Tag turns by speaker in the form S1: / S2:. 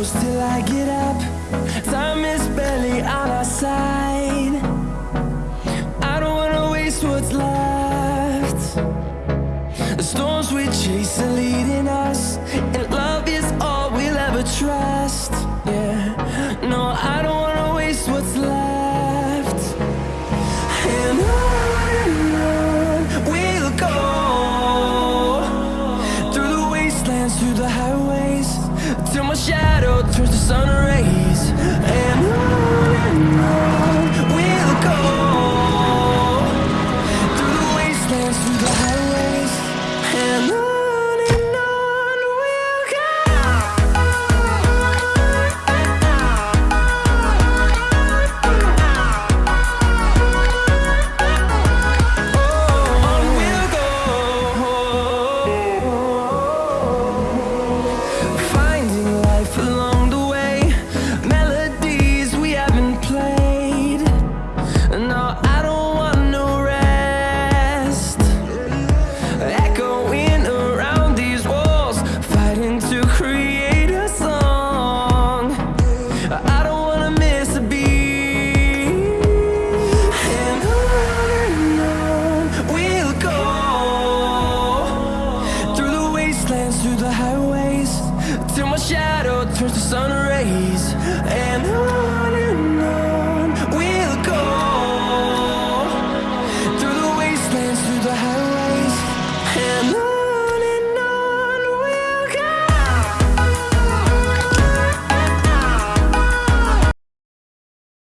S1: close till I get up. Time is barely on our side. I don't wanna waste what's left. The storms we chase are leading us And love is all we'll ever trust. Yeah, no, I don't wanna waste what's left. And on we'll go. Through the wastelands, through the highways till my shadow turns to sun. through the highways Till my shadow turns to sun rays. And I